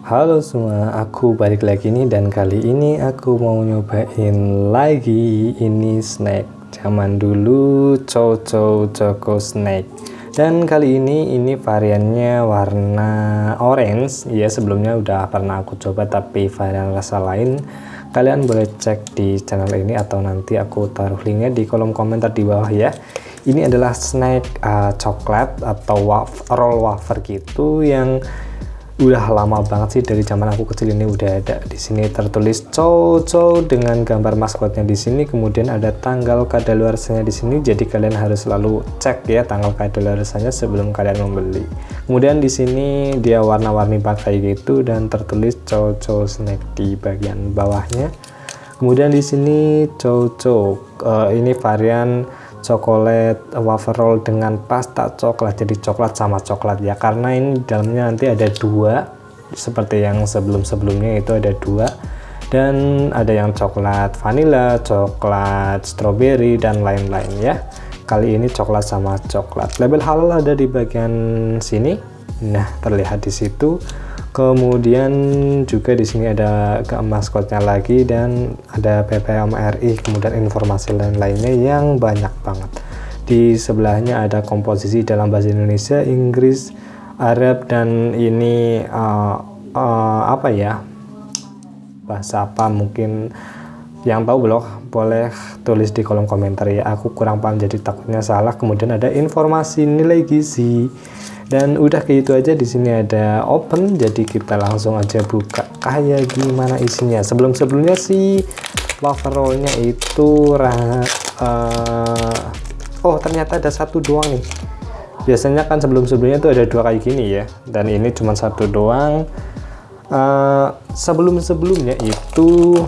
Halo semua, aku balik lagi nih dan kali ini aku mau nyobain lagi ini snack zaman dulu Chow Choco Snack. Dan kali ini ini variannya warna orange. Ya sebelumnya udah pernah aku coba tapi varian rasa lain. Kalian boleh cek di channel ini atau nanti aku taruh linknya di kolom komentar di bawah ya. Ini adalah snack uh, coklat atau waf roll wafer gitu yang udah lama banget sih dari zaman aku kecil ini udah ada di sini. Tertulis cow dengan gambar maskotnya di sini. Kemudian ada tanggal kadaluarsanya di sini. Jadi kalian harus selalu cek ya tanggal kadaluarsanya sebelum kalian membeli. Kemudian di sini dia warna-warni pakai gitu dan tertulis cow snack di bagian bawahnya. Kemudian di sini cow uh, ini varian coklat wafer roll dengan pasta coklat jadi coklat sama coklat. Ya karena ini dalamnya nanti ada dua seperti yang sebelum-sebelumnya itu ada dua. Dan ada yang coklat vanilla, coklat strawberry dan lain-lain ya. Kali ini coklat sama coklat. Label halal ada di bagian sini. Nah terlihat di situ kemudian juga di sini ada maskotnya lagi dan ada PPM RI kemudian informasi lain-lainnya yang banyak banget. Di sebelahnya ada komposisi dalam bahasa Indonesia Inggris Arab dan ini uh, uh, apa ya bahasa apa mungkin yang tahu blog boleh tulis di kolom komentar ya. Aku kurang paham jadi takutnya salah. Kemudian ada informasi nilai gizi. Dan udah kayak itu aja di sini ada open. Jadi kita langsung aja buka. Kayak gimana isinya? Sebelum sebelumnya sih wafer rollnya itu uh, oh ternyata ada satu doang nih. Biasanya kan sebelum sebelumnya tuh ada dua kayak gini ya. Dan ini cuma satu doang. Uh, sebelum sebelumnya itu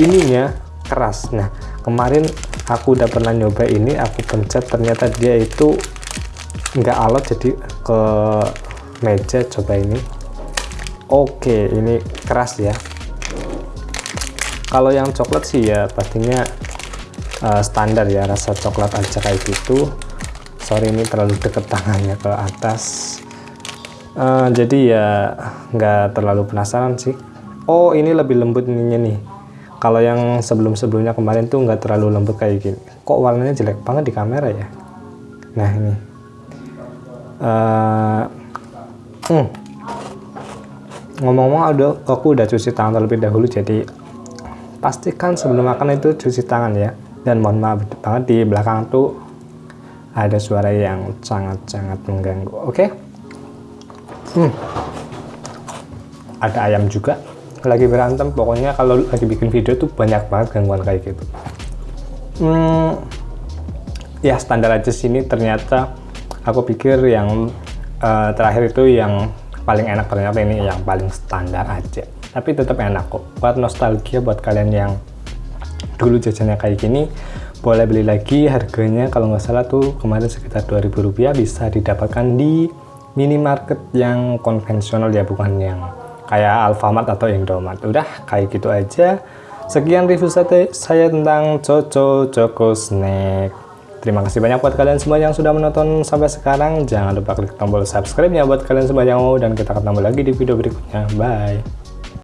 ininya keras. Nah kemarin aku udah pernah nyoba ini aku pencet ternyata dia itu nggak alot jadi ke meja coba ini. Oke ini keras ya. Kalau yang coklat sih ya pastinya uh, standar ya rasa coklat aja kayak gitu. Sorry ini terlalu deket tangannya ke atas. Uh, jadi ya nggak terlalu penasaran sih. Oh ini lebih lembut ininya nih kalau yang sebelum-sebelumnya kemarin tuh nggak terlalu lembut kayak gini kok warnanya jelek banget di kamera ya nah ini uh, hmm. ngomong-ngomong aku udah cuci tangan terlebih dahulu jadi pastikan sebelum makan itu cuci tangan ya dan mohon maaf banget di belakang tuh ada suara yang sangat-sangat mengganggu oke okay? hmm. ada ayam juga lagi berantem pokoknya kalau lagi bikin video tuh banyak banget gangguan kayak gitu. Hmm, ya standar aja sini ternyata aku pikir yang uh, terakhir itu yang paling enak ternyata ini yang paling standar aja. Tapi tetap enak kok. Buat nostalgia buat kalian yang dulu jajannya kayak gini boleh beli lagi. Harganya kalau nggak salah tuh kemarin sekitar 2000 rupiah bisa didapatkan di minimarket yang konvensional ya bukan yang kayak Alfamart atau Indomart udah kayak gitu aja sekian review saya tentang Coco Choco Snack Terima kasih banyak buat kalian semua yang sudah menonton sampai sekarang. Jangan lupa klik tombol subscribe ya buat kalian semua yang mau dan kita ketemu lagi di video berikutnya. Bye.